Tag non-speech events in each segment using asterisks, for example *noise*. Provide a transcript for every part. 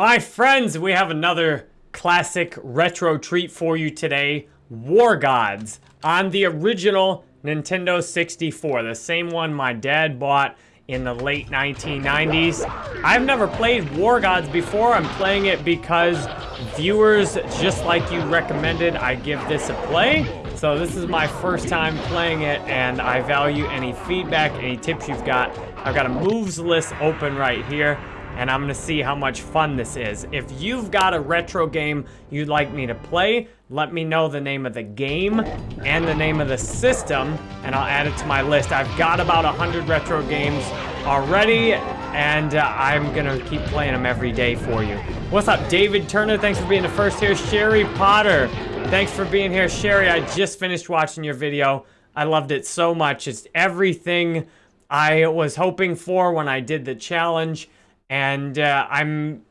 My friends, we have another classic retro treat for you today. War Gods on the original Nintendo 64, the same one my dad bought in the late 1990s. I've never played War Gods before. I'm playing it because viewers, just like you recommended, I give this a play. So this is my first time playing it, and I value any feedback, any tips you've got. I've got a moves list open right here and I'm gonna see how much fun this is. If you've got a retro game you'd like me to play, let me know the name of the game and the name of the system, and I'll add it to my list. I've got about 100 retro games already, and uh, I'm gonna keep playing them every day for you. What's up, David Turner? Thanks for being the first here. Sherry Potter, thanks for being here. Sherry, I just finished watching your video. I loved it so much. It's everything I was hoping for when I did the challenge. And uh, I'm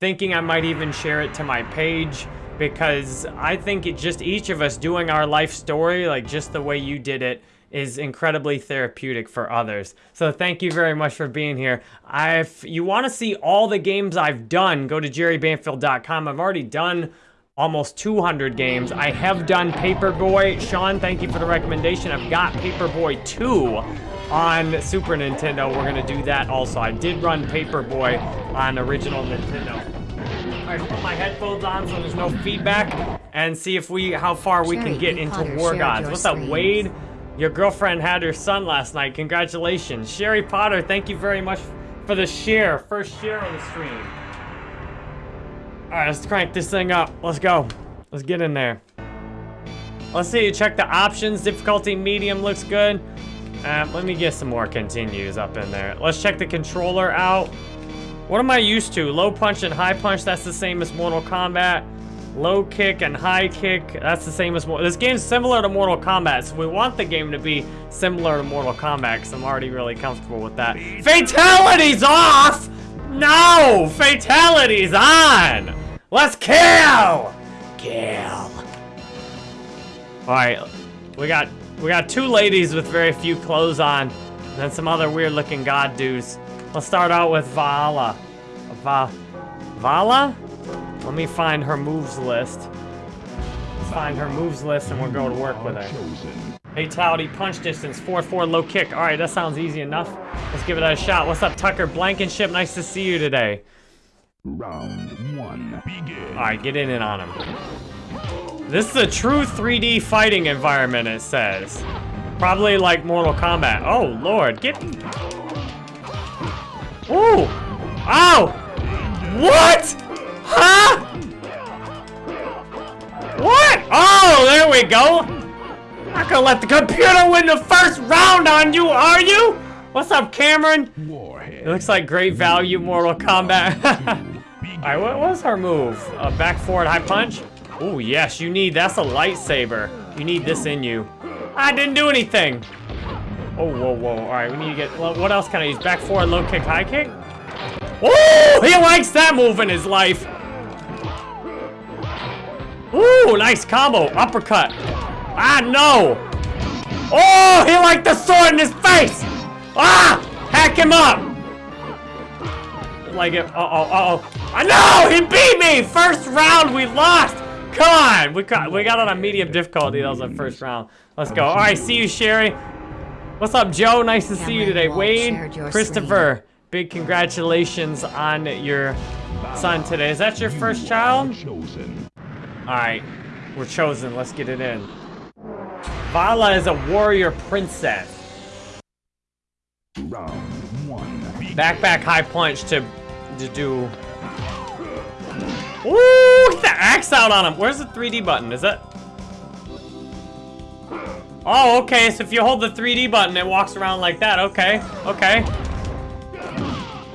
thinking I might even share it to my page because I think it just each of us doing our life story, like just the way you did it, is incredibly therapeutic for others. So thank you very much for being here. I, if you want to see all the games I've done, go to jerrybanfield.com. I've already done almost 200 games. I have done Paperboy. Sean, thank you for the recommendation. I've got Paperboy 2 on Super Nintendo. We're going to do that also. I did run Paperboy on original Nintendo. Right, put my headphones on so there's no feedback and see if we how far we can get into War Gods. What's up, Wade? Your girlfriend had her son last night. Congratulations. Sherry Potter, thank you very much for the share. First share of the stream. All right, let's crank this thing up. Let's go. Let's get in there. Let's see, You check the options. Difficulty medium looks good. Uh, let me get some more continues up in there. Let's check the controller out. What am I used to? Low punch and high punch, that's the same as Mortal Kombat. Low kick and high kick, that's the same as... Mortal. This game's similar to Mortal Kombat, so we want the game to be similar to Mortal Kombat, because I'm already really comfortable with that. Fatality's off! No! Fatality's on! Let's kill! Kill. Alright, we got we got two ladies with very few clothes on, and then some other weird-looking god dudes. Let's start out with Vala. Va Vala? Let me find her moves list. Let's find her moves list and we'll go to work with her. Fatality, punch distance, 4-4, low kick. All right, that sounds easy enough. Let's give it a shot. What's up, Tucker Blankenship? Nice to see you today. Round one, begin. All right, get in and on him. This is a true 3D fighting environment, it says. Probably like Mortal Kombat. Oh, Lord, get... Ooh! Ow! What? Huh? What? Oh, there we go. Not gonna let the computer win the first round on you, are you? What's up, Cameron? Warhead. It looks like great value Mortal Kombat. *laughs* Alright, what was her move? A back forward high punch? Oh, yes, you need, that's a lightsaber. You need this in you. I didn't do anything. Oh, whoa, whoa. All right, we need to get, what else can I use? Back forward, low kick, high kick? Oh, he likes that move in his life. Ooh, nice combo. Uppercut. Ah, no. Oh, he liked the sword in his face. Ah, hack him up. Like it. Uh-oh, uh-oh. I know, he beat me. First round, we lost. Come on! We got, we got on a medium difficulty. That was the first round. Let's go. All right, see you, Sherry. What's up, Joe? Nice to see you today. Wade, Christopher, big congratulations on your son today. Is that your first child? All right, we're chosen. Let's get it in. Vala is a warrior princess. Round one. Back, back, high punch to, to do Ooh, get the axe out on him. Where's the 3D button? Is it? Oh, okay. So if you hold the 3D button, it walks around like that. Okay, okay.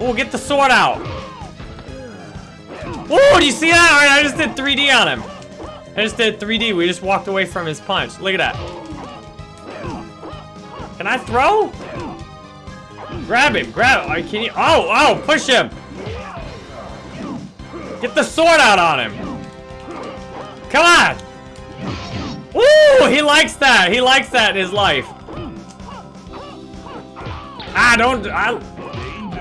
Ooh, get the sword out. Ooh, do you see that? I just did 3D on him. I just did 3D. We just walked away from his punch. Look at that. Can I throw? Grab him. Grab him. Can you? Oh, oh, push him. Get the sword out on him. Come on. Ooh, he likes that. He likes that in his life. Ah, don't. I,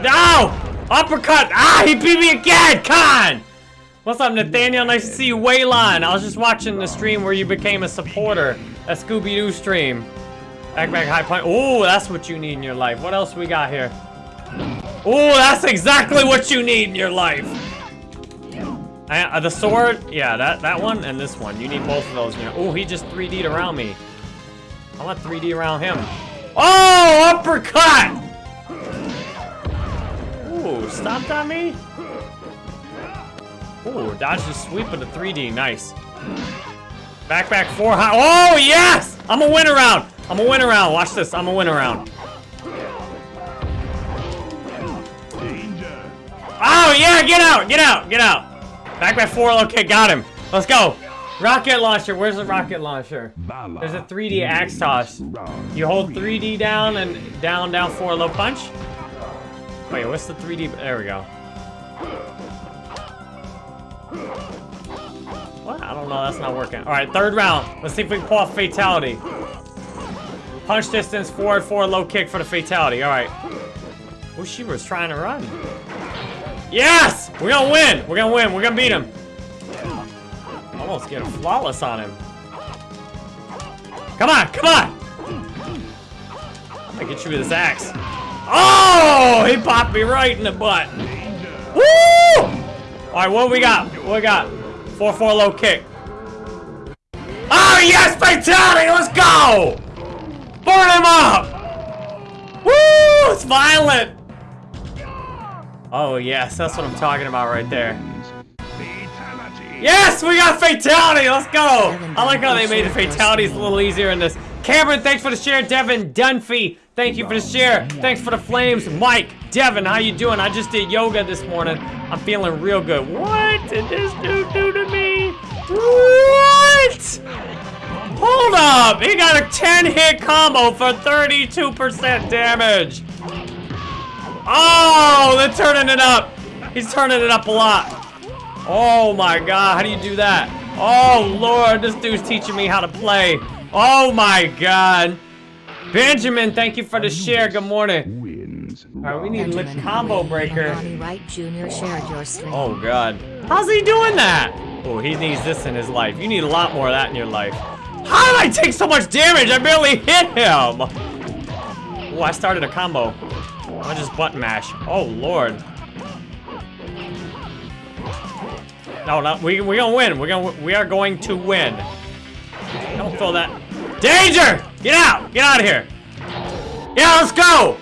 no! Uppercut! Ah, he beat me again! Con! What's up, Nathaniel? Nice to see you. Waylon, I was just watching the stream where you became a supporter. That Scooby-Doo stream. Back, back, high point. Oh, that's what you need in your life. What else we got here? Oh, that's exactly what you need in your life. Uh, the sword, yeah, that, that one and this one. You need both of those. Oh, he just 3D'd around me. I want 3D around him. Oh, uppercut! Ooh, stomped on me? Ooh, dodge the sweep of the 3D, nice. Back, back, four high. Oh, yes! I'm a win around. I'm a win around. Watch this, I'm a win around. Oh, yeah, get out, get out, get out. Back, by four, okay, got him. Let's go. Rocket launcher, where's the rocket launcher? There's a 3D axe toss. You hold 3D down and down, down, four, low punch. Wait, what's the 3D? There we go. What? I don't know, that's not working. All right, third round. Let's see if we can pull off fatality. Punch distance, forward, forward, low kick for the fatality. All right. Oh, she was trying to run. Yes! We're gonna win! We're gonna win. We're gonna beat him almost get a flawless on him. Come on, come on! I'm gonna get you with this axe. Oh! He popped me right in the butt. Woo! Alright, what we got? What we got? 4-4 low kick. Oh, yes! Fatality! Let's go! Burn him up! Woo! It's violent! Oh, yes. That's what I'm talking about right there. Yes, we got fatality. Let's go. I like how they made the fatalities a little easier in this. Cameron, thanks for the share. Devin Dunphy, thank you for the share. Thanks for the flames. Mike, Devin, how you doing? I just did yoga this morning. I'm feeling real good. What did this dude do to me? What? Hold up. He got a 10-hit combo for 32% damage. Oh, they're turning it up. He's turning it up a lot. Oh my god, how do you do that? Oh lord, this dude's teaching me how to play. Oh my god. Benjamin, thank you for the share. Good morning. Alright, we need a combo breaker. Wright Jr. shared your stream. Oh god. How's he doing that? Oh, he needs this in his life. You need a lot more of that in your life. How did I take so much damage? I barely hit him. Oh, I started a combo. I just button mash. Oh lord. No, no, we we gonna win. We're gonna we are going to win. Don't throw that. Danger! Get out! Get out of here! Yeah, let's go!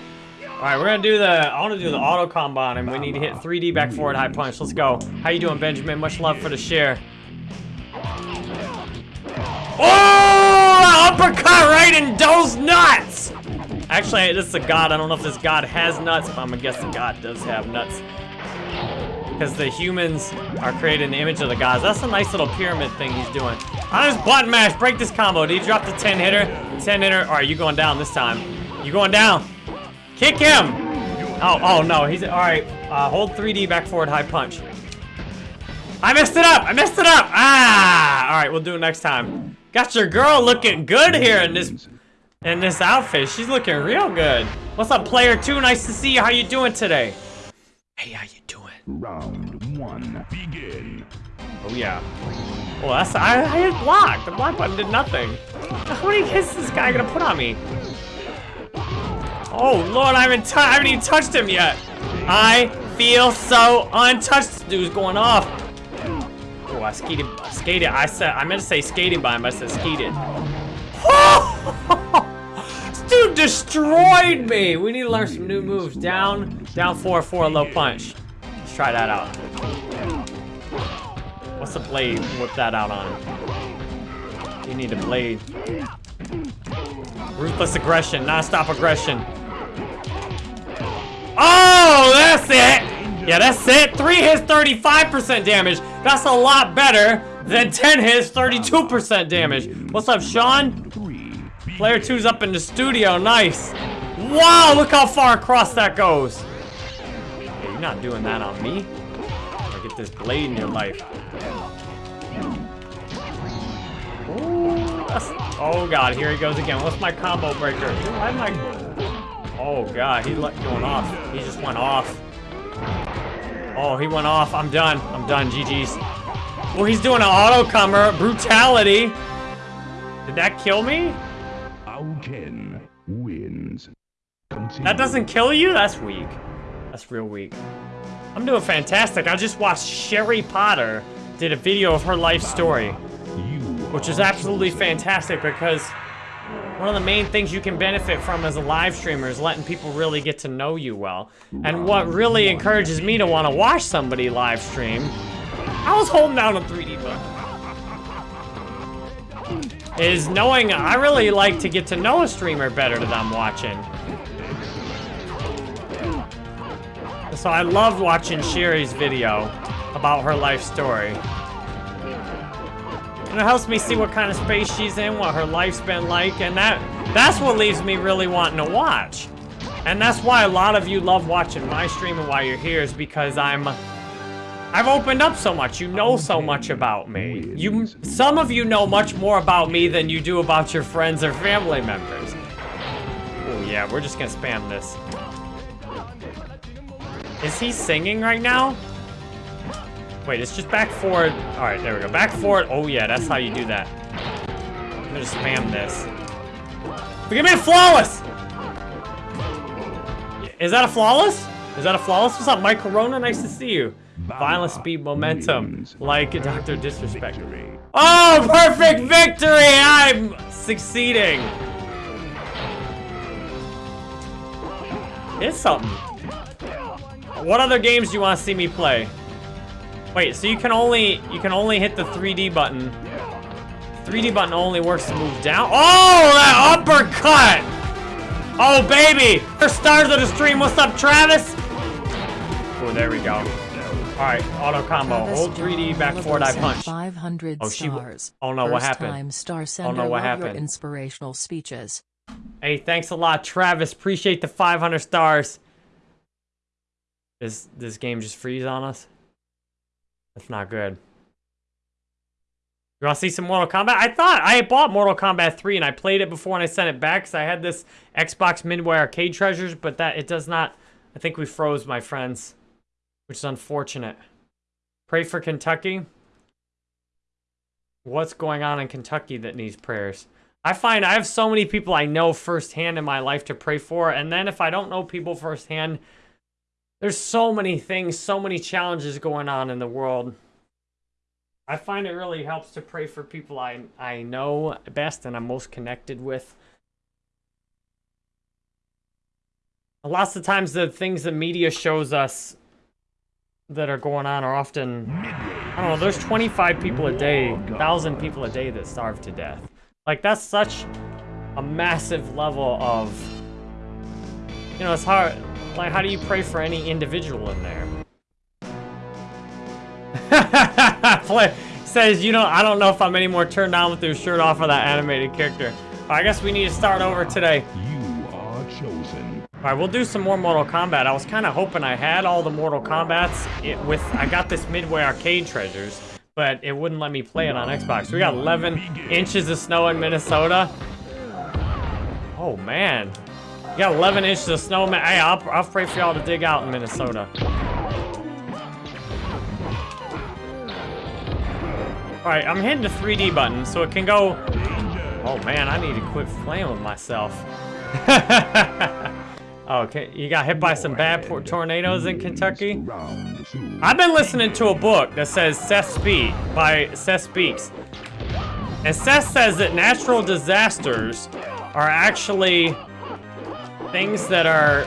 All right, we're gonna do the. I want to do the auto on him. We need to hit 3D back forward high punch. Let's go. How you doing, Benjamin? Much love for the share. Oh! Uppercut right in those nuts! Actually, this is a god. I don't know if this god has nuts, but I'm gonna guess the god does have nuts because the humans are creating the image of the gods. That's a nice little pyramid thing he's doing. Just button mash, break this combo. Did he drop the 10 hitter? 10 hitter. All right, you going down this time. You going down. Kick him. Oh, oh no, he's, all right. Uh, hold 3D back forward high punch. I messed it up. I messed it up. Ah, all right, we'll do it next time. Got your girl looking good here in this in this outfit. She's looking real good. What's up, player two? Nice to see you. How you doing today? Hey, how you doing? Round one, begin. Oh yeah. Well, that's I, I hit block. The block button did nothing. How many hits is this guy gonna put on me? Oh lord, I haven't I haven't even touched him yet. I feel so untouched. Dude's going off. Oh, I skated, skated. I said I meant to say skating by him, but I said skated. *laughs* Oh! Dude destroyed me. We need to learn some new moves. Down, down four, four, low punch Let's try that out. What's the blade? Whip that out on. You need a blade. Ruthless aggression, non-stop aggression. Oh, that's it! Yeah, that's it. Three hits, 35% damage. That's a lot better than 10 hits, 32% damage. What's up, Sean? Player two's up in the studio. Nice. Wow, look how far across that goes. You're not doing that on me. I get this blade in your life. Ooh, oh god, here he goes again. What's my combo breaker? Why am I... Oh god, he's going off. He just went off. Oh, he went off. I'm done. I'm done. GG's. Well, he's doing an auto combo. Brutality. Did that kill me? Continue. That doesn't kill you? That's weak. That's real weak. I'm doing fantastic. I just watched Sherry Potter did a video of her life story, which is absolutely fantastic because one of the main things you can benefit from as a live streamer is letting people really get to know you well. And what really encourages me to want to watch somebody live stream, I was holding down a 3D button, is knowing I really like to get to know a streamer better that I'm watching. So I loved watching Sherry's video about her life story. And it helps me see what kind of space she's in, what her life's been like, and that that's what leaves me really wanting to watch. And that's why a lot of you love watching my stream and why you're here is because I'm I've opened up so much. You know so much about me. You some of you know much more about me than you do about your friends or family members. Oh yeah, we're just gonna spam this. Is he singing right now? Wait, it's just back forward. All right, there we go. Back forward. Oh yeah, that's how you do that. I'm gonna spam this. Give me a flawless! Is that a flawless? Is that a flawless? What's up, Mike Corona? Nice to see you. Violence, speed, momentum, like Dr. Disrespect. Oh, perfect victory! I'm succeeding. It's something. What other games do you want to see me play? Wait, so you can only you can only hit the 3D button. 3D button only works to move down. Oh, that uppercut! Oh, baby! First stars of the stream. What's up, Travis? Oh, there we go. All right, auto combo. Travis Hold 3D back forward, I punch. 500 Oh, she- stars. oh, no, what happened? Time star sender. no, what happened? inspirational speeches. Hey, thanks a lot, Travis. Appreciate the 500 stars. Is this game just freeze on us? That's not good. You want to see some Mortal Kombat? I thought I bought Mortal Kombat 3 and I played it before and I sent it back because I had this Xbox Midway Arcade Treasures, but that it does not. I think we froze, my friends, which is unfortunate. Pray for Kentucky. What's going on in Kentucky that needs prayers? I find I have so many people I know firsthand in my life to pray for, and then if I don't know people firsthand, there's so many things, so many challenges going on in the world. I find it really helps to pray for people I I know best and I'm most connected with. Lots of times the things the media shows us that are going on are often I don't know, there's 25 people a day, 1,000 people a day that starve to death. Like, that's such a massive level of. You know, it's hard. Like, how do you pray for any individual in there? *laughs* Play says, you know, I don't know if I'm any more turned on with your shirt off of that animated character. I guess we need to start over today. You are chosen. All right, we'll do some more Mortal Kombat. I was kind of hoping I had all the Mortal Kombats it, with. I got this Midway Arcade Treasures, but it wouldn't let me play it on Xbox. We got 11 inches of snow in Minnesota. Oh man, got 11 inches of snow. Man, hey, I'll, I'll pray for y'all to dig out in Minnesota. All right, I'm hitting the 3D button so it can go. Oh man, I need to quit with myself. *laughs* Oh, okay, you got hit by some bad tornadoes in Kentucky? I've been listening to a book that says Seth Speak by Seth Speaks. And Seth says that natural disasters are actually things that are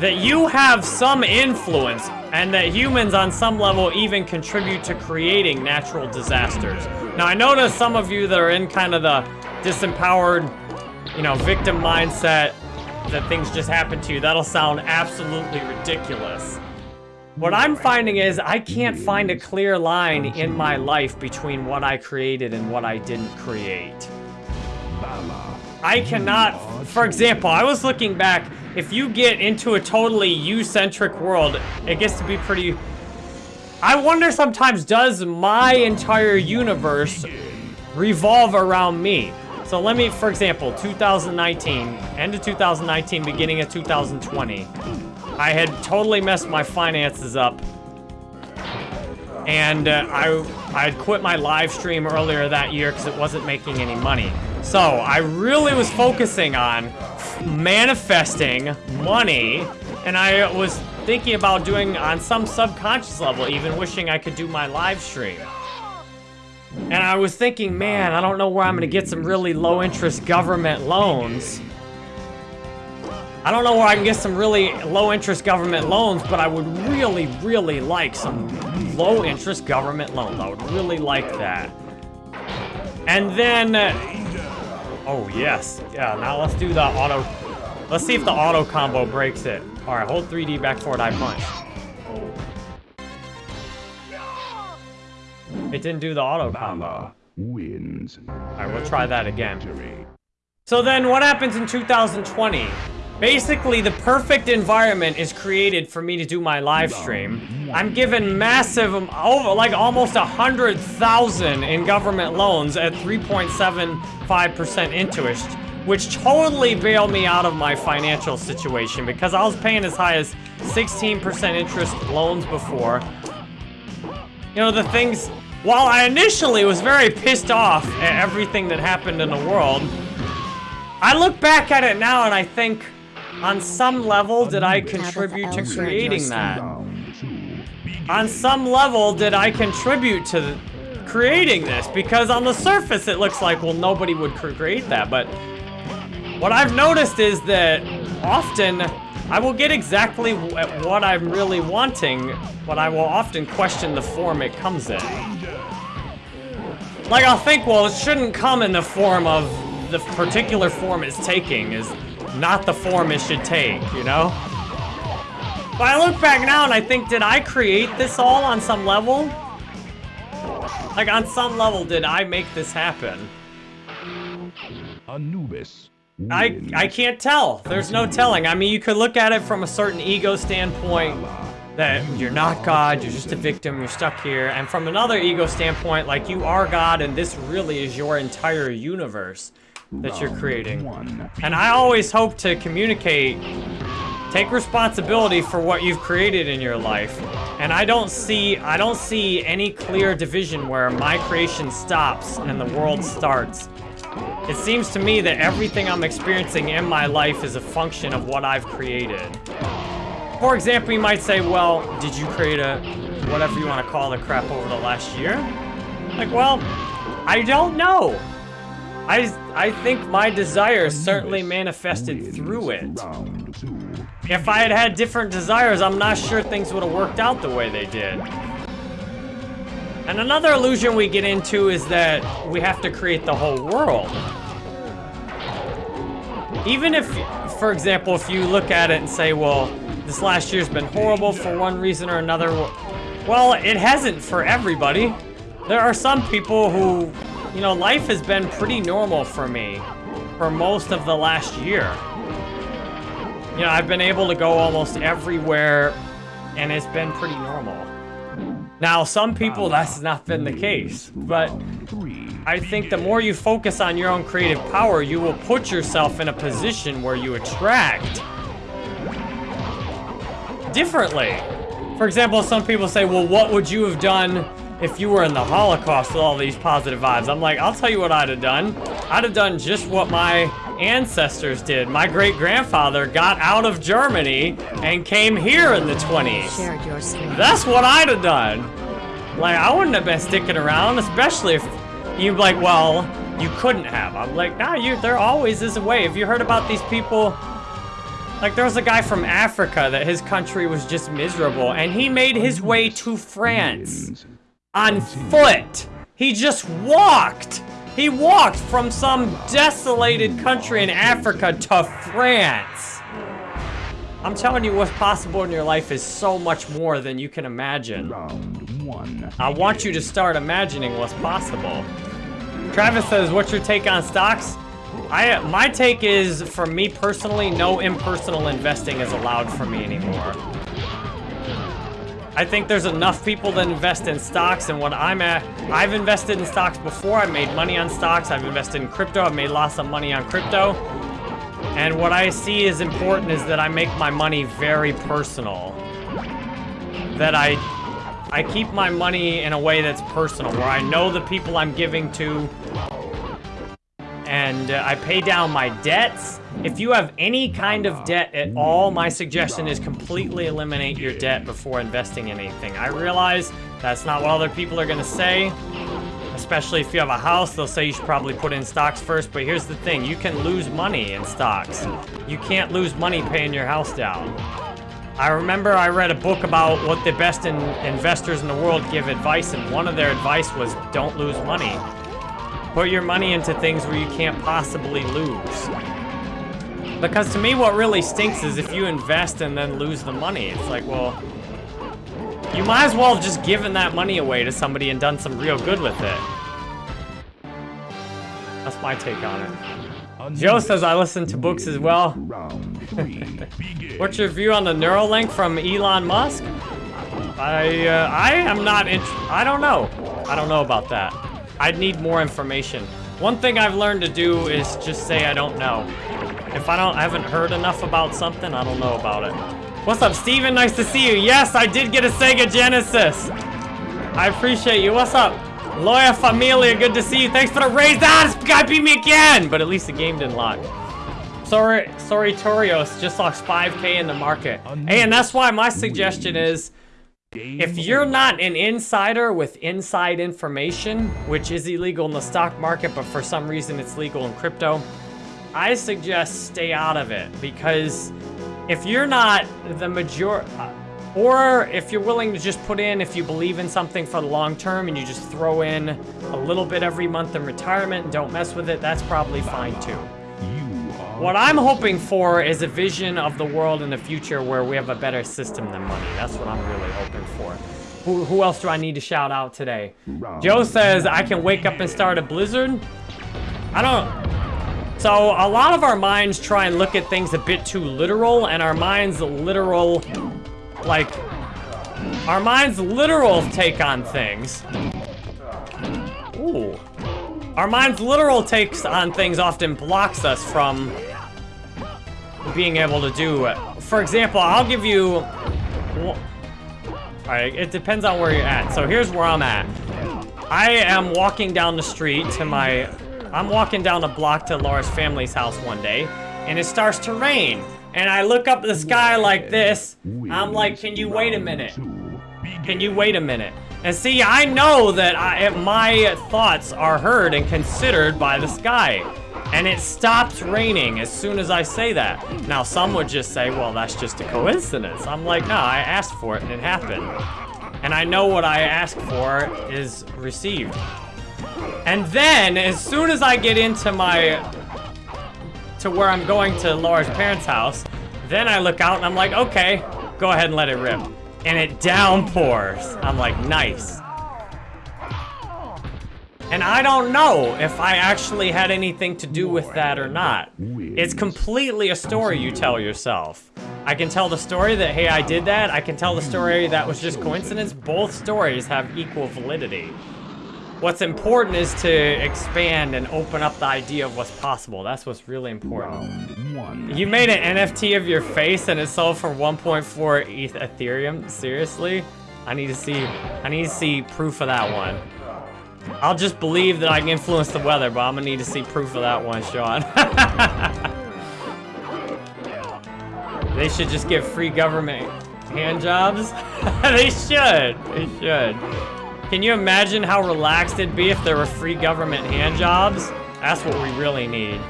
that you have some influence and that humans on some level even contribute to creating natural disasters. Now I notice some of you that are in kind of the disempowered, you know, victim mindset that things just happen to you. That'll sound absolutely ridiculous. What I'm finding is I can't find a clear line in my life between what I created and what I didn't create. I cannot, for example, I was looking back, if you get into a totally you-centric world, it gets to be pretty... I wonder sometimes, does my entire universe revolve around me? So let me, for example, 2019, end of 2019, beginning of 2020. I had totally messed my finances up. And uh, I, I had quit my live stream earlier that year because it wasn't making any money. So I really was focusing on manifesting money. And I was thinking about doing on some subconscious level, even wishing I could do my live stream. And I was thinking, man, I don't know where I'm gonna get some really low interest government loans. I don't know where I can get some really low interest government loans, but I would really, really like some low interest government loans. I would really like that. And then, uh, oh yes, yeah, now let's do the auto, let's see if the auto combo breaks it. All right, hold 3D back forward, I punch. It didn't do the auto combo. Wins. All right, we'll try that again. So then what happens in 2020? Basically, the perfect environment is created for me to do my live stream. I'm given massive, um, over like almost a hundred thousand in government loans at 3.75% interest, which totally bailed me out of my financial situation because I was paying as high as 16% interest loans before. You know, the things, while I initially was very pissed off at everything that happened in the world, I look back at it now and I think, on some level, did I contribute to creating that? On some level, did I contribute to creating this? Because on the surface, it looks like, well, nobody would create that. But what I've noticed is that often I will get exactly what I'm really wanting, but I will often question the form it comes in. Like, I'll think, well, it shouldn't come in the form of the particular form it's taking is not the form it should take, you know? But I look back now and I think, did I create this all on some level? Like, on some level, did I make this happen? Anubis I. I can't tell. There's no telling. I mean, you could look at it from a certain ego standpoint that you're not God, you're just a victim, you're stuck here. And from another ego standpoint, like you are God and this really is your entire universe that you're creating. One. And I always hope to communicate, take responsibility for what you've created in your life. And I don't see, I don't see any clear division where my creation stops and the world starts. It seems to me that everything I'm experiencing in my life is a function of what I've created. For example, you might say, well, did you create a, whatever you want to call the crap over the last year? Like, well, I don't know. I, I think my desires certainly manifested through it. If I had had different desires, I'm not sure things would have worked out the way they did. And another illusion we get into is that we have to create the whole world. Even if, for example, if you look at it and say, well, this last year's been horrible for one reason or another, well, it hasn't for everybody. There are some people who, you know, life has been pretty normal for me for most of the last year. You know, I've been able to go almost everywhere, and it's been pretty normal. Now, some people, that's not been the case, but I think the more you focus on your own creative power, you will put yourself in a position where you attract differently. For example, some people say, well, what would you have done if you were in the Holocaust with all these positive vibes? I'm like, I'll tell you what I'd have done. I'd have done just what my ancestors did. My great grandfather got out of Germany and came here in the 20s. Shared your screen. That's what I'd have done. Like, I wouldn't have been sticking around, especially if you'd be like, well, you couldn't have. I'm like, nah, you, there always is a way. Have you heard about these people? Like, there was a guy from Africa that his country was just miserable, and he made his way to France. On foot. He just walked. He walked from some desolated country in Africa to France. I'm telling you, what's possible in your life is so much more than you can imagine. Round one. I want you to start imagining what's possible. Travis says, what's your take on stocks? I My take is, for me personally, no impersonal investing is allowed for me anymore. I think there's enough people that invest in stocks and what I'm at, I've invested in stocks before, I've made money on stocks, I've invested in crypto, I've made lots of money on crypto. And what I see is important is that I make my money very personal. That I I keep my money in a way that's personal, where I know the people I'm giving to, and uh, I pay down my debts. If you have any kind of debt at all, my suggestion is completely eliminate your debt before investing in anything. I realize that's not what other people are gonna say, especially if you have a house, they'll say you should probably put in stocks first, but here's the thing, you can lose money in stocks. You can't lose money paying your house down. I remember I read a book about what the best in investors in the world give advice, and one of their advice was don't lose money. Put your money into things where you can't possibly lose. Because to me, what really stinks is if you invest and then lose the money. It's like, well, you might as well just given that money away to somebody and done some real good with it. That's my take on it. Joe says I listen to books as well. *laughs* What's your view on the Neuralink from Elon Musk? I uh, I am not I don't know. I don't know about that. I'd need more information. One thing I've learned to do is just say I don't know. If I don't I haven't heard enough about something, I don't know about it. What's up, Steven? Nice to see you. Yes, I did get a Sega Genesis. I appreciate you. What's up? Loya Familia, good to see you. Thanks for the raise. Ah, this guy beat me again! But at least the game didn't lock. Sorry, sorry, Torios just lost 5k in the market. Hey, and that's why my suggestion is, if you're not an insider with inside information, which is illegal in the stock market, but for some reason it's legal in crypto, I suggest stay out of it because if you're not the major, uh, or if you're willing to just put in, if you believe in something for the long term and you just throw in a little bit every month in retirement and don't mess with it, that's probably fine too. What I'm hoping for is a vision of the world in the future where we have a better system than money. That's what I'm really hoping for. Who, who else do I need to shout out today? Joe says I can wake up and start a blizzard. I don't. So a lot of our minds try and look at things a bit too literal, and our minds literal, like, our minds literal take on things. Ooh. Our mind's literal takes on things often blocks us from being able to do. For example, I'll give you... Alright, it depends on where you're at. So here's where I'm at. I am walking down the street to my... I'm walking down a block to Laura's family's house one day, and it starts to rain. And I look up at the sky like this. I'm like, can you wait a minute? Can you wait a minute? And see, I know that I, my thoughts are heard and considered by the sky. And it stops raining as soon as I say that. Now, some would just say, well, that's just a coincidence. I'm like, no, I asked for it and it happened. And I know what I asked for is received. And then, as soon as I get into my, to where I'm going to Laura's parents' house, then I look out and I'm like, okay, go ahead and let it rip. And it downpours. I'm like, nice. And I don't know if I actually had anything to do with that or not. It's completely a story you tell yourself. I can tell the story that, hey, I did that. I can tell the story that was just coincidence. Both stories have equal validity. What's important is to expand and open up the idea of what's possible. That's what's really important. You made an NFT of your face and it sold for 1.4 ETH Ethereum? Seriously? I need to see, I need to see proof of that one. I'll just believe that I can influence the weather, but I'm gonna need to see proof of that one, Sean. *laughs* they should just give free government hand jobs. *laughs* they should, they should. Can you imagine how relaxed it'd be if there were free government hand jobs? That's what we really need.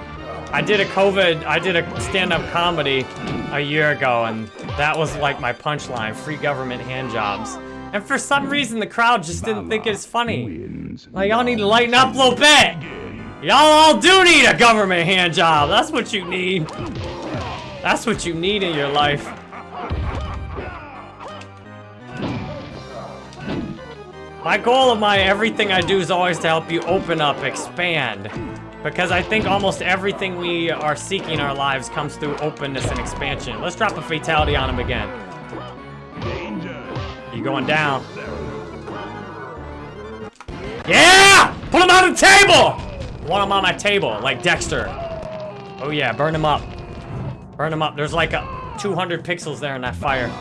I did a COVID, I did a stand-up comedy a year ago, and that was like my punchline, free government hand jobs. And for some reason, the crowd just didn't think it's funny. Like, y'all need to lighten up a little bit. Y'all all do need a government hand job. That's what you need. That's what you need in your life. My goal of my everything I do is always to help you open up, expand. Because I think almost everything we are seeking in our lives comes through openness and expansion. Let's drop a fatality on him again. You going down. Yeah! Put him on the table! Want him on my table, like Dexter. Oh yeah, burn him up. Burn them up. There's like a 200 pixels there in that fire.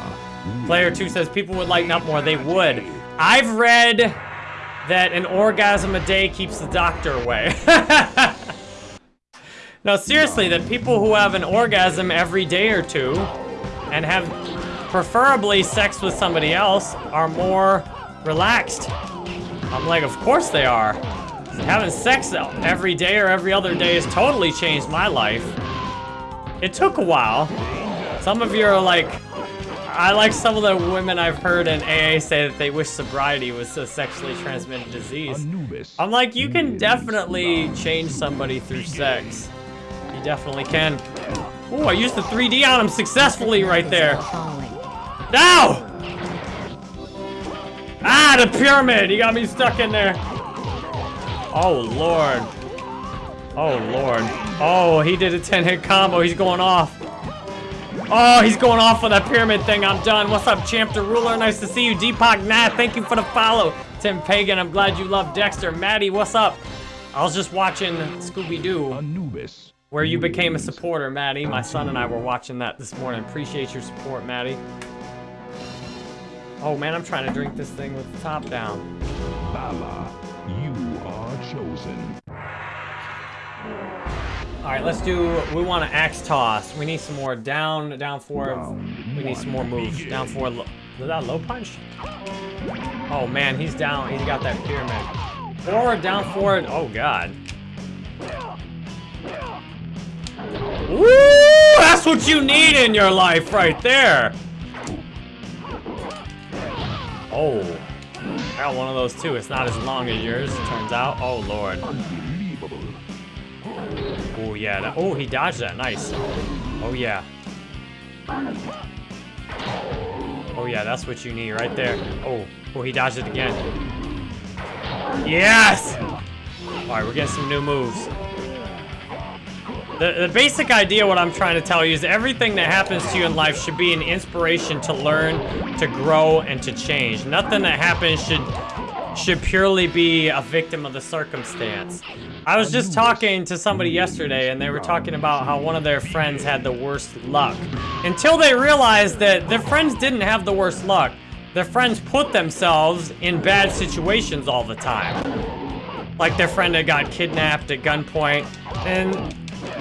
Player 2 says people would lighten up more. They would. I've read that an orgasm a day keeps the doctor away. *laughs* no, seriously, that people who have an orgasm every day or two and have preferably sex with somebody else are more relaxed. I'm like, of course they are. Having sex every day or every other day has totally changed my life. It took a while. Some of you are like, I like some of the women I've heard in AA say that they wish sobriety was a sexually transmitted disease. I'm like, you can definitely change somebody through sex. You definitely can. Oh, I used the 3D on him successfully right there. No! Ah, the pyramid! You got me stuck in there. Oh, Lord. Oh, Lord. Oh, he did a 10-hit combo. He's going off. Oh, he's going off with that pyramid thing. I'm done. What's up, Champ the Ruler? Nice to see you. Deepak Nat, thank you for the follow. Tim Pagan, I'm glad you love Dexter. Maddie, what's up? I was just watching Scooby-Doo, Anubis. where you became a supporter, Maddie. My son and I were watching that this morning. Appreciate your support, Maddie. Oh, man, I'm trying to drink this thing with the top down. Vala. You are chosen. All right, let's do, we want an axe toss. We need some more down, down four. Round We need some more moves. begin. Down four, is that low punch? Oh man, he's down, he's got that pyramid. Forward, down forward, oh god. Woo! That's what you need in your life right there. Oh, I got one of those too. It's not as long as yours, it turns out. Oh lord. Oh yeah. That, oh, he dodged that. Nice. Oh yeah. Oh yeah, that's what you need right there. Oh, oh, he dodged it again. Yes. All right, we're getting some new moves. The, the basic idea, what I'm trying to tell you, is everything that happens to you in life should be an inspiration to learn, to grow, and to change. Nothing that happens should should purely be a victim of the circumstance. I was just talking to somebody yesterday, and they were talking about how one of their friends had the worst luck. Until they realized that their friends didn't have the worst luck. Their friends put themselves in bad situations all the time. Like their friend that got kidnapped at gunpoint. And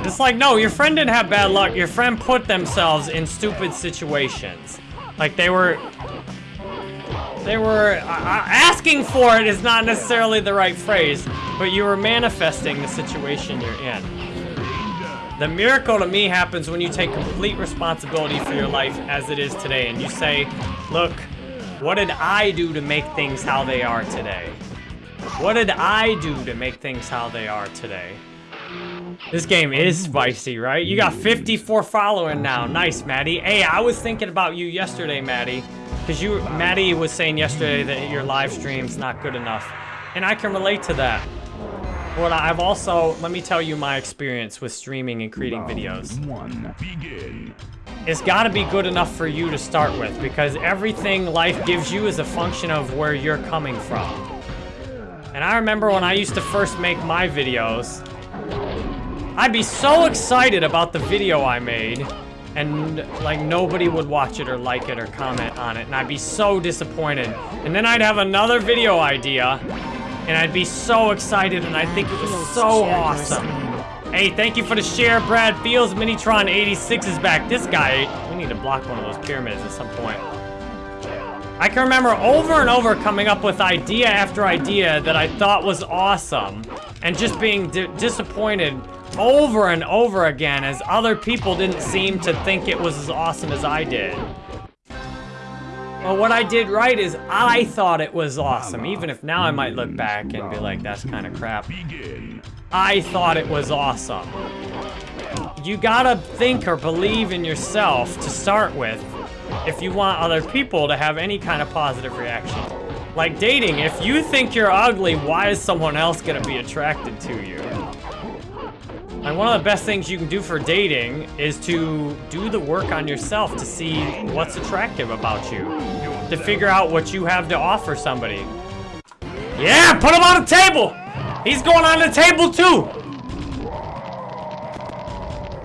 it's like, no, your friend didn't have bad luck. Your friend put themselves in stupid situations. Like they were they were uh, uh, asking for it is not necessarily the right phrase, but you were manifesting the situation you're in. The miracle to me happens when you take complete responsibility for your life as it is today and you say, look, what did I do to make things how they are today? What did I do to make things how they are today? This game is spicy, right? You got 54 following now. Nice, Maddie. Hey, I was thinking about you yesterday, Maddie. Because you, Maddie was saying yesterday that your live stream's not good enough. And I can relate to that. But I've also, let me tell you my experience with streaming and creating videos. One. Begin. It's got to be good enough for you to start with because everything life gives you is a function of where you're coming from. And I remember when I used to first make my videos, I'd be so excited about the video I made and like nobody would watch it or like it or comment on it and I'd be so disappointed. And then I'd have another video idea and I'd be so excited and I think it was so awesome. Hey, thank you for the share, Brad Fields. Minitron 86 is back. This guy, we need to block one of those pyramids at some point. I can remember over and over coming up with idea after idea that I thought was awesome and just being di disappointed over and over again as other people didn't seem to think it was as awesome as I did. Well, what I did right is I thought it was awesome, even if now I might look back and be like, that's kind of crap. I thought it was awesome. You gotta think or believe in yourself to start with if you want other people to have any kind of positive reaction. Like dating, if you think you're ugly, why is someone else gonna be attracted to you? And one of the best things you can do for dating is to do the work on yourself to see what's attractive about you. To figure out what you have to offer somebody. Yeah, put him on the table! He's going on the table too!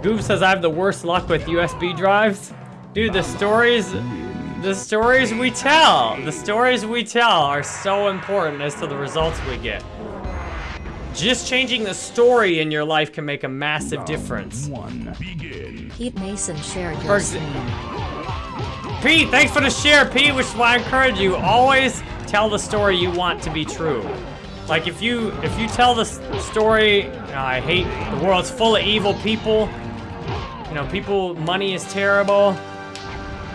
Goob says I have the worst luck with USB drives. Dude, the stories, the stories we tell, the stories we tell are so important as to the results we get. Just changing the story in your life can make a massive difference. One. Pete Mason shared your. Pete, thanks for the share, Pete, which is why I encourage you, always tell the story you want to be true. Like if you if you tell the story, I hate the world's full of evil people. You know, people money is terrible.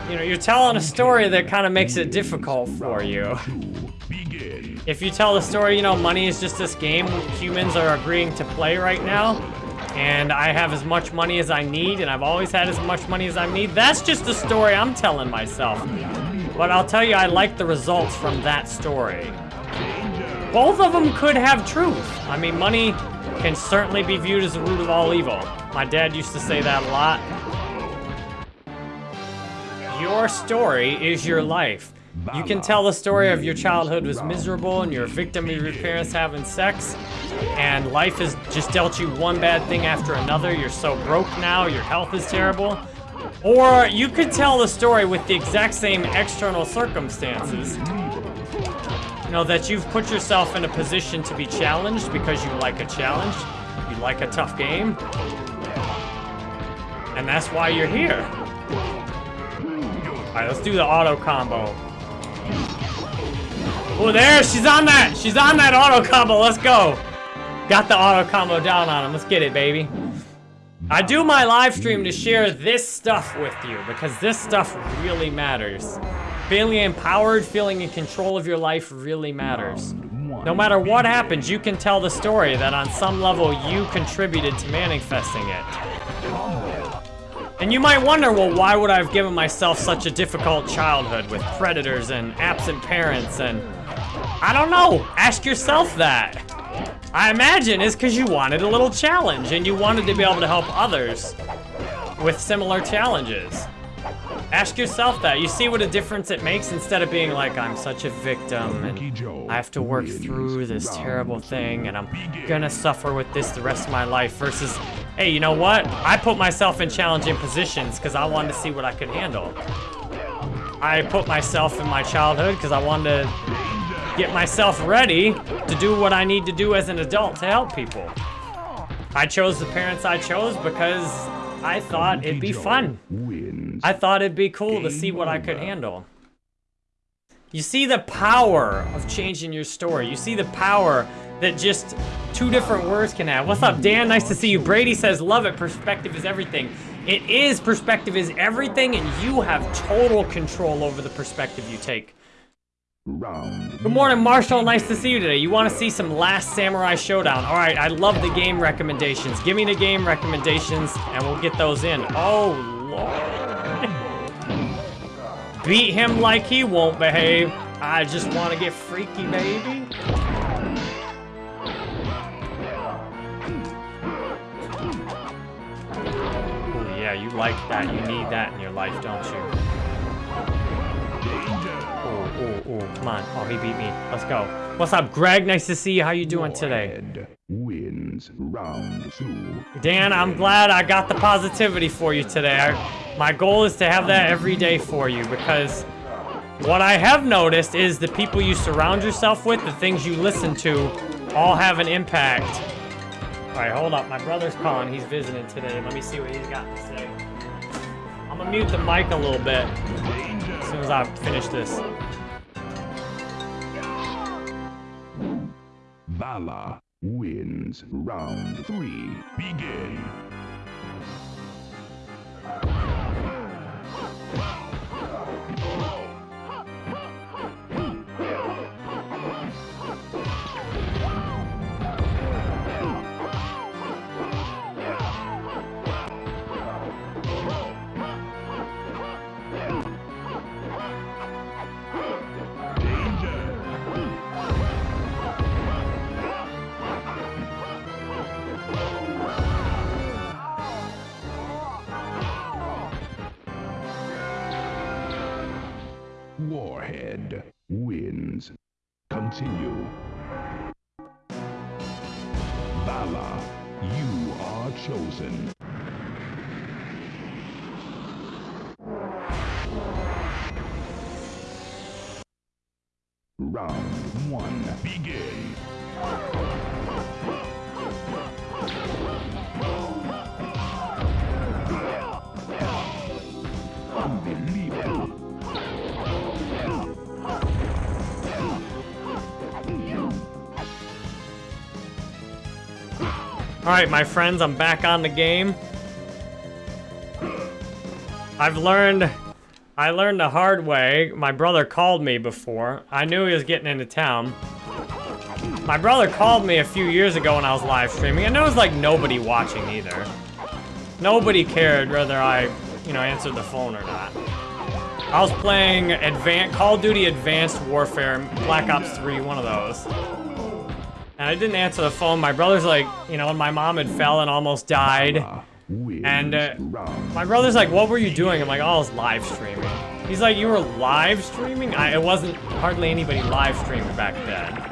You know, you're telling a story that kind of makes it difficult for you. *laughs* If you tell the story, you know, money is just this game humans are agreeing to play right now, and I have as much money as I need, and I've always had as much money as I need, that's just the story I'm telling myself. But I'll tell you, I like the results from that story. Both of them could have truth. I mean, money can certainly be viewed as the root of all evil. My dad used to say that a lot. Your story is your life. You can tell the story of your childhood was miserable and you're a victim of your parents having sex, and life has just dealt you one bad thing after another. You're so broke now, your health is terrible. Or you could tell the story with the exact same external circumstances. You know, that you've put yourself in a position to be challenged because you like a challenge, you like a tough game, and that's why you're here. Alright, let's do the auto combo. Oh, there, she's on that. She's on that auto combo. Let's go. Got the auto combo down on him. Let's get it, baby. I do my live stream to share this stuff with you because this stuff really matters. Feeling empowered, feeling in control of your life really matters. No matter what happens, you can tell the story that on some level you contributed to manifesting it. And you might wonder, well, why would I have given myself such a difficult childhood with predators and absent parents and... I don't know. Ask yourself that. I imagine it's because you wanted a little challenge and you wanted to be able to help others with similar challenges. Ask yourself that. You see what a difference it makes instead of being like, I'm such a victim and I have to work through this terrible thing and I'm gonna suffer with this the rest of my life versus, hey, you know what? I put myself in challenging positions because I wanted to see what I could handle. I put myself in my childhood because I wanted to get myself ready to do what I need to do as an adult to help people. I chose the parents I chose because I thought it'd be fun. Wins. I thought it'd be cool to see what I could handle. You see the power of changing your story. You see the power that just two different words can have. What's up, Dan? Nice to see you. Brady says, love it. Perspective is everything. It is. Perspective is everything, and you have total control over the perspective you take. Good morning, Marshall. Nice to see you today. You want to see some Last Samurai Shodown? All right, I love the game recommendations. Give me the game recommendations, and we'll get those in. Oh, Lord. Beat him like he won't behave. I just want to get freaky, baby. Oh, yeah, you like that. You need that in your life, don't you? Oh, oh, oh, come on. Oh, he beat me. Let's go. What's up, Greg? Nice to see you. How you doing today? Red wins round two. Dan, I'm glad I got the positivity for you today. I, my goal is to have that every day for you because what I have noticed is the people you surround yourself with, the things you listen to, all have an impact. All right, hold up. My brother's calling. He's visiting today. Let me see what he's got to say. I'm gonna mute the mic a little bit as soon as I finish this. Vala wins round three. Begin. continue. Vala, you are chosen. Round 1. Begin. All right, my friends, I'm back on the game. I've learned, I learned the hard way. My brother called me before. I knew he was getting into town. My brother called me a few years ago when I was live streaming, and there was like nobody watching either. Nobody cared whether I, you know, answered the phone or not. I was playing Advan Call of Duty Advanced Warfare, Black Ops 3, one of those. And I didn't answer the phone. My brother's like, you know, my mom had fell and almost died. And, uh. My brother's like, what were you doing? I'm like, oh, I was live streaming. He's like, you were live streaming? I, it wasn't hardly anybody live streaming back then.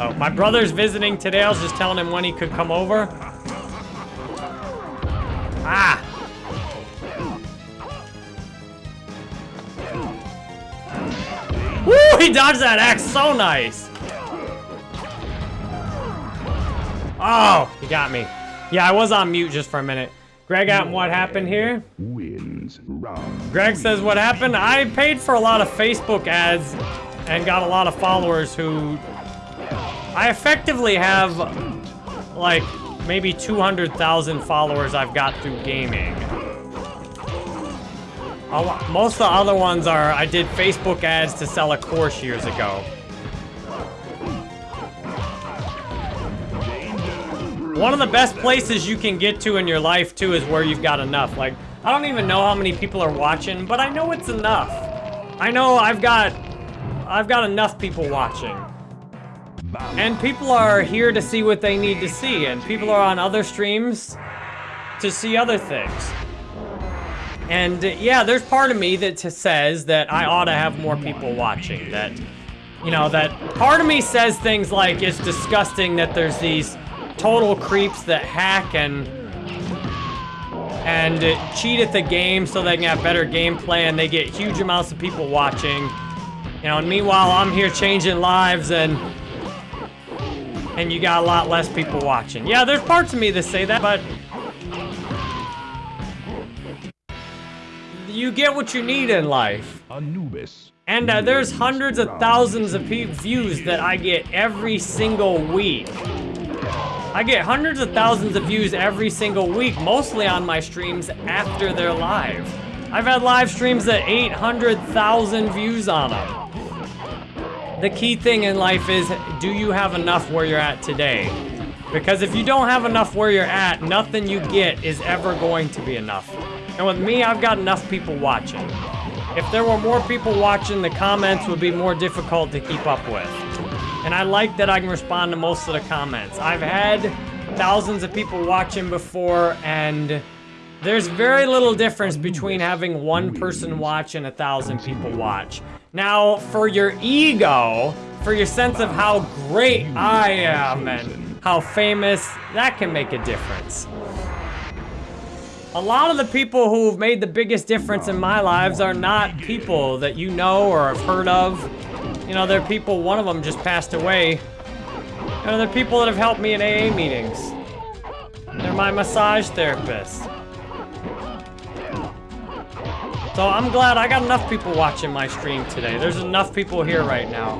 Oh, my brother's visiting today. I was just telling him when he could come over. Ah! Woo! He dodged that axe so nice! Oh, he got me. Yeah, I was on mute just for a minute. Greg, out what happened here? Wins. Greg says what happened. I paid for a lot of Facebook ads and got a lot of followers who I effectively have like maybe 200,000 followers I've got through gaming. Most of the other ones are I did Facebook ads to sell a course years ago. One of the best places you can get to in your life too is where you've got enough. Like, I don't even know how many people are watching, but I know it's enough. I know I've got I've got enough people watching. And people are here to see what they need to see, and people are on other streams to see other things. And uh, yeah, there's part of me that says that I ought to have more people watching. That, you know, that part of me says things like it's disgusting that there's these total creeps that hack and and uh, cheat at the game so they can have better gameplay and they get huge amounts of people watching. You know, and meanwhile I'm here changing lives and and you got a lot less people watching. Yeah, there's parts of me that say that, but you get what you need in life. Anubis. And uh, there's hundreds of thousands of views that I get every single week. I get hundreds of thousands of views every single week, mostly on my streams after they're live. I've had live streams that 800,000 views on them. The key thing in life is, do you have enough where you're at today? Because if you don't have enough where you're at, nothing you get is ever going to be enough. And with me, I've got enough people watching. If there were more people watching, the comments would be more difficult to keep up with. And I like that I can respond to most of the comments. I've had thousands of people watching before, and there's very little difference between having one person watch and a thousand people watch. Now, for your ego, for your sense of how great I am and how famous, that can make a difference. A lot of the people who've made the biggest difference in my lives are not people that you know or have heard of. You know, they're people, one of them just passed away. You know, they're people that have helped me in AA meetings. They're my massage therapists. So I'm glad I got enough people watching my stream today. There's enough people here right now.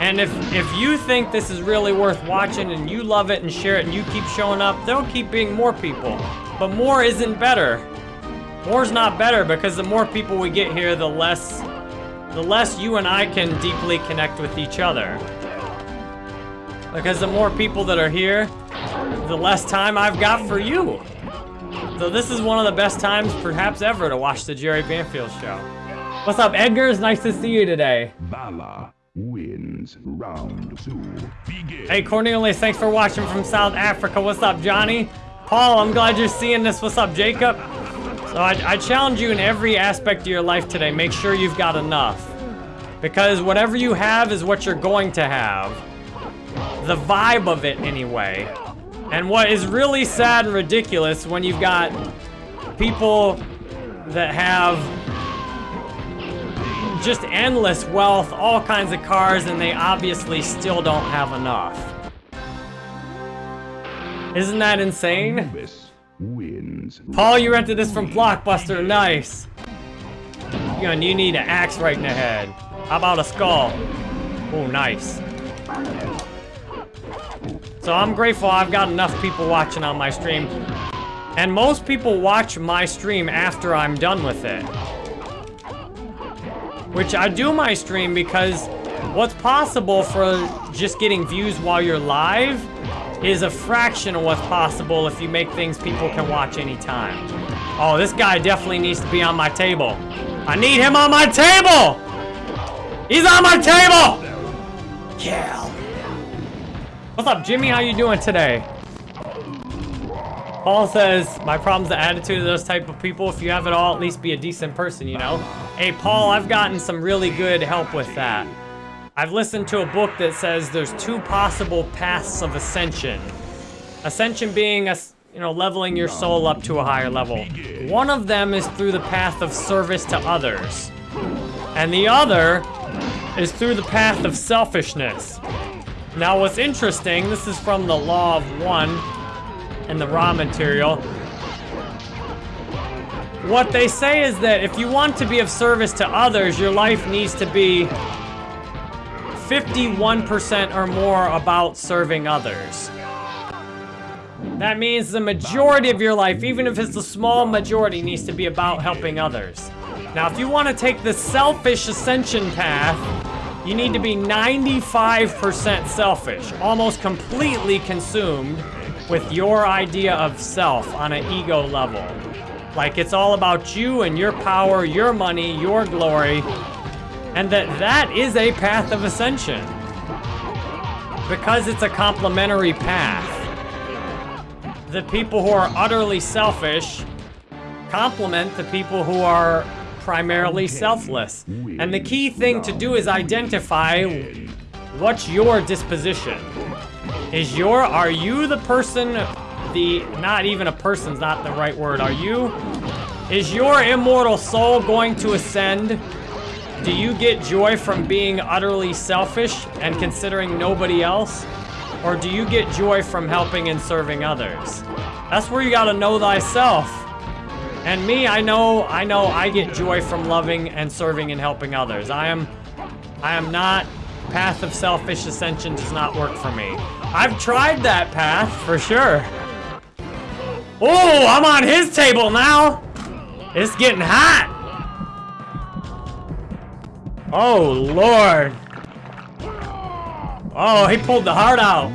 And if if you think this is really worth watching and you love it and share it and you keep showing up, there'll keep being more people. But more isn't better. More's not better because the more people we get here, the less the less you and I can deeply connect with each other. Because the more people that are here, the less time I've got for you. So this is one of the best times perhaps ever to watch the Jerry Banfield show. What's up, Edgar? It's nice to see you today. Valor wins round two. Begin. Hey, Cornelius, thanks for watching from South Africa. What's up, Johnny? Paul, I'm glad you're seeing this. What's up, Jacob? So I, I challenge you in every aspect of your life today. Make sure you've got enough. Because whatever you have is what you're going to have. The vibe of it, anyway. And what is really sad and ridiculous when you've got people that have just endless wealth, all kinds of cars, and they obviously still don't have enough. Isn't that insane? Paul, you rented this from Blockbuster. Nice. You, you need an axe right in the head. How about a skull? Oh, nice. So I'm grateful I've got enough people watching on my stream. And most people watch my stream after I'm done with it. Which I do my stream because what's possible for just getting views while you're live is a fraction of what's possible if you make things people can watch anytime. Oh, this guy definitely needs to be on my table. I need him on my table! He's on my table! Kill. What's up, Jimmy? How you doing today? Paul says, my problem's the attitude of those type of people. If you have it all, at least be a decent person, you know? Hey, Paul, I've gotten some really good help with that. I've listened to a book that says there's two possible paths of ascension. Ascension being, a, you know, leveling your soul up to a higher level. One of them is through the path of service to others. And the other is through the path of selfishness. Now, what's interesting, this is from the Law of One and the Ra Material. What they say is that if you want to be of service to others, your life needs to be 51% or more about serving others. That means the majority of your life, even if it's a small majority, needs to be about helping others. Now, if you want to take the selfish ascension path, you need to be 95% selfish, almost completely consumed with your idea of self on an ego level. Like it's all about you and your power, your money, your glory, and that that is a path of ascension. Because it's a complementary path. The people who are utterly selfish complement the people who are primarily selfless. And the key thing to do is identify what's your disposition. Is your, are you the person, the, not even a person's not the right word, are you, is your immortal soul going to ascend? Do you get joy from being utterly selfish and considering nobody else? Or do you get joy from helping and serving others? That's where you gotta know thyself. And me, I know, I know I get joy from loving and serving and helping others. I am, I am not, path of selfish ascension does not work for me. I've tried that path, for sure. Oh, I'm on his table now. It's getting hot. Oh, Lord. Oh, he pulled the heart out.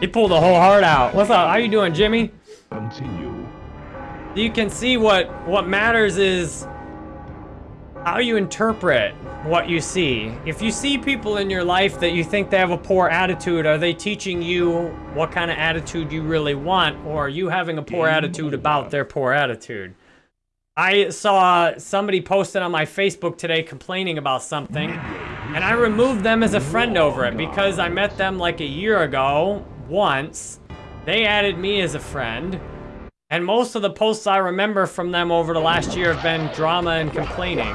He pulled the whole heart out. What's up? How you doing, Jimmy? Continue. You can see what what matters is how you interpret what you see. If you see people in your life that you think they have a poor attitude, are they teaching you what kind of attitude you really want, or are you having a poor attitude about their poor attitude? I saw somebody posted on my Facebook today complaining about something, and I removed them as a friend over it because I met them like a year ago once. They added me as a friend. And most of the posts I remember from them over the last year have been drama and complaining.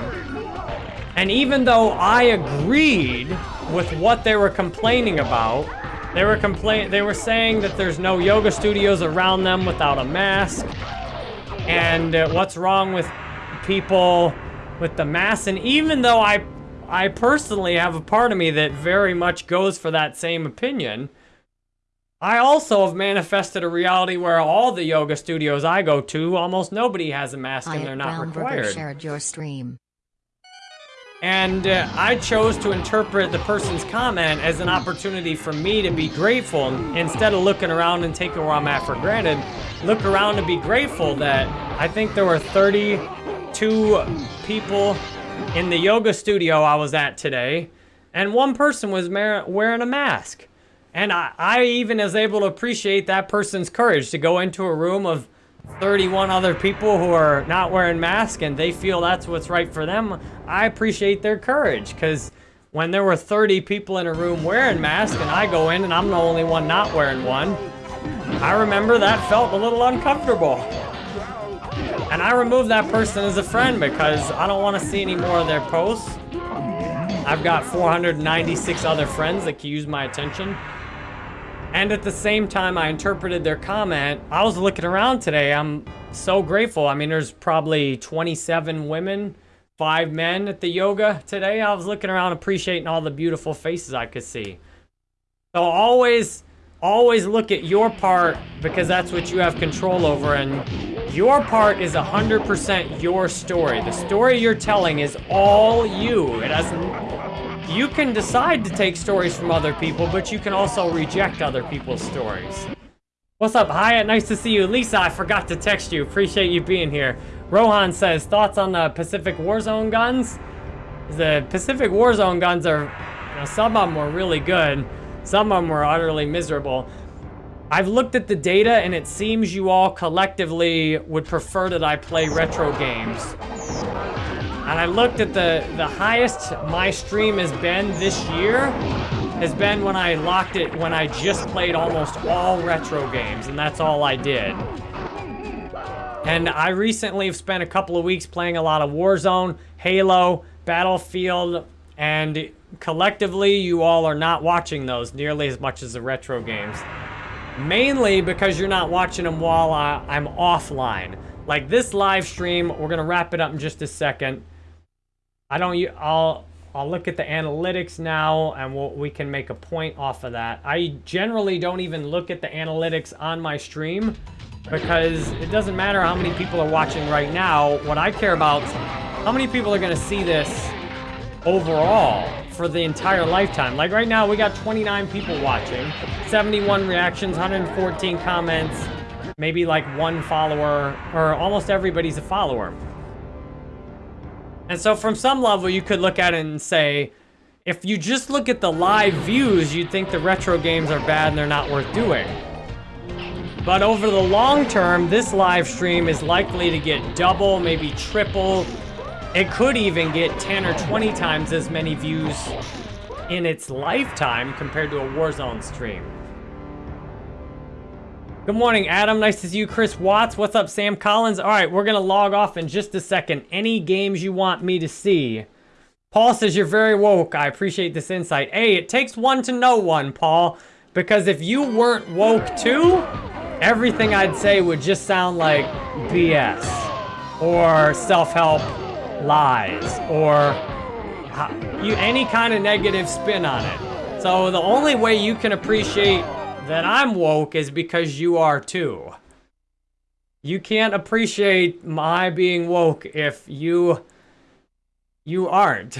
And even though I agreed with what they were complaining about, they were complain they were saying that there's no yoga studios around them without a mask. And uh, what's wrong with people with the mass. And even though I I personally have a part of me that very much goes for that same opinion, I also have manifested a reality where all the yoga studios I go to, almost nobody has a mask and Hyatt they're not Brown required. shared your stream. And uh, I chose to interpret the person's comment as an opportunity for me to be grateful. Instead of looking around and taking where I'm at for granted, look around and be grateful that I think there were 32 people in the yoga studio I was at today, and one person was wearing a mask. And I, I even was able to appreciate that person's courage to go into a room of 31 other people who are not wearing masks and they feel that's what's right for them. I appreciate their courage because when there were 30 people in a room wearing masks and I go in and I'm the only one not wearing one, I remember that felt a little uncomfortable. And I removed that person as a friend because I don't want to see any more of their posts. I've got 496 other friends that can use my attention. And at the same time I interpreted their comment, I was looking around today. I'm so grateful. I mean, there's probably 27 women, five men at the yoga today. I was looking around appreciating all the beautiful faces I could see. So always, always look at your part because that's what you have control over. And your part is 100% your story. The story you're telling is all you. It has you can decide to take stories from other people, but you can also reject other people's stories. What's up, Hyatt? Nice to see you. Lisa, I forgot to text you. Appreciate you being here. Rohan says, thoughts on the Pacific Warzone guns? The Pacific Warzone guns are, you know, some of them were really good. Some of them were utterly miserable. I've looked at the data and it seems you all collectively would prefer that I play retro games. And I looked at the, the highest my stream has been this year has been when I locked it, when I just played almost all retro games, and that's all I did. And I recently have spent a couple of weeks playing a lot of Warzone, Halo, Battlefield, and collectively you all are not watching those nearly as much as the retro games. Mainly because you're not watching them while I, I'm offline. Like this live stream, we're gonna wrap it up in just a second. I don't. I'll. I'll look at the analytics now, and we'll, we can make a point off of that. I generally don't even look at the analytics on my stream because it doesn't matter how many people are watching right now. What I care about how many people are going to see this overall for the entire lifetime. Like right now, we got 29 people watching, 71 reactions, 114 comments, maybe like one follower, or almost everybody's a follower. And so from some level, you could look at it and say, if you just look at the live views, you'd think the retro games are bad and they're not worth doing. But over the long term, this live stream is likely to get double, maybe triple. It could even get 10 or 20 times as many views in its lifetime compared to a Warzone stream. Good morning, Adam. Nice to see you. Chris Watts. What's up, Sam Collins? All right, we're going to log off in just a second. Any games you want me to see? Paul says you're very woke. I appreciate this insight. Hey, it takes one to know one, Paul. Because if you weren't woke too, everything I'd say would just sound like BS. Or self-help lies. Or you any kind of negative spin on it. So the only way you can appreciate that I'm woke is because you are too. You can't appreciate my being woke if you you aren't.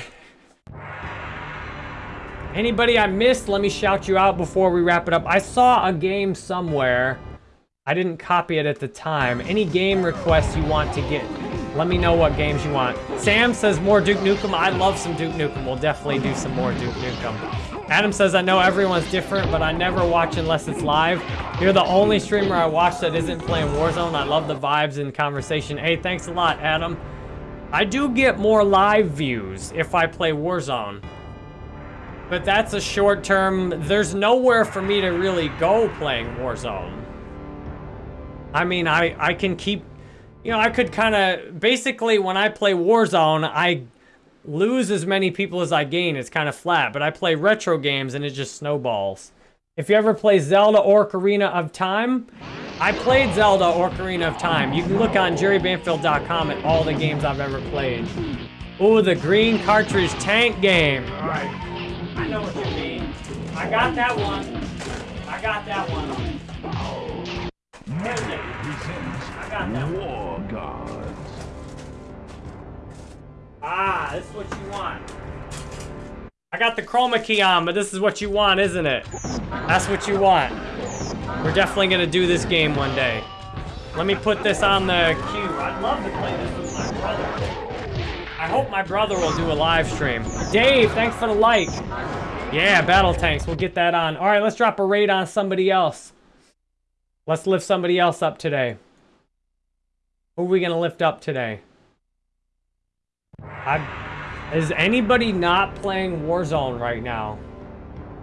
Anybody I missed, let me shout you out before we wrap it up. I saw a game somewhere. I didn't copy it at the time. Any game requests you want to get, let me know what games you want. Sam says more Duke Nukem. I love some Duke Nukem. We'll definitely do some more Duke Nukem. Adam says, I know everyone's different, but I never watch unless it's live. You're the only streamer I watch that isn't playing Warzone. I love the vibes and conversation. Hey, thanks a lot, Adam. I do get more live views if I play Warzone. But that's a short term. There's nowhere for me to really go playing Warzone. I mean, I, I can keep... You know, I could kind of... Basically, when I play Warzone, I lose as many people as I gain. It's kind of flat, but I play retro games and it just snowballs. If you ever play Zelda or Ocarina of Time, I played Zelda or Ocarina of Time. You can look on jerrybanfield.com at all the games I've ever played. Ooh, the green cartridge tank game. All right, I know what you mean. I got that one. I got that one. I got that one. Ah, this is what you want. I got the chroma key on, but this is what you want, isn't it? That's what you want. We're definitely gonna do this game one day. Let me put this on the queue. I'd love to play this with my brother. I hope my brother will do a live stream. Dave, thanks for the like. Yeah, battle tanks. We'll get that on. All right, let's drop a raid on somebody else. Let's lift somebody else up today. Who are we gonna lift up today? I, is anybody not playing Warzone right now?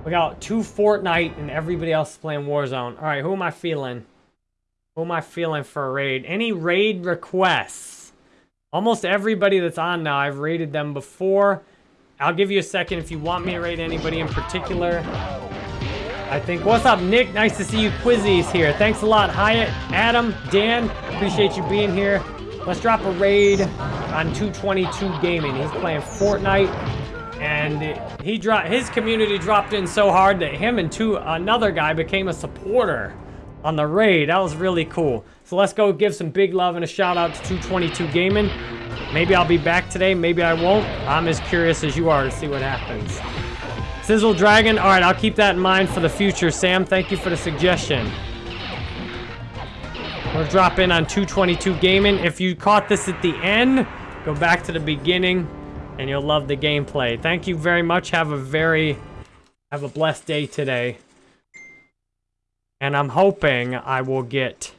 We got two Fortnite and everybody else is playing Warzone. All right, who am I feeling? Who am I feeling for a raid? Any raid requests? Almost everybody that's on now, I've raided them before. I'll give you a second if you want me to rate anybody in particular. I think. What's up, Nick? Nice to see you. Quizzy's here. Thanks a lot, Hyatt, Adam, Dan. Appreciate you being here. Let's drop a raid on 222 Gaming. He's playing Fortnite, and he dropped. His community dropped in so hard that him and two another guy became a supporter on the raid. That was really cool. So let's go give some big love and a shout out to 222 Gaming. Maybe I'll be back today. Maybe I won't. I'm as curious as you are to see what happens. Sizzle Dragon. All right, I'll keep that in mind for the future. Sam, thank you for the suggestion. We'll drop in on 222 Gaming. If you caught this at the end, go back to the beginning and you'll love the gameplay. Thank you very much. Have a very, have a blessed day today. And I'm hoping I will get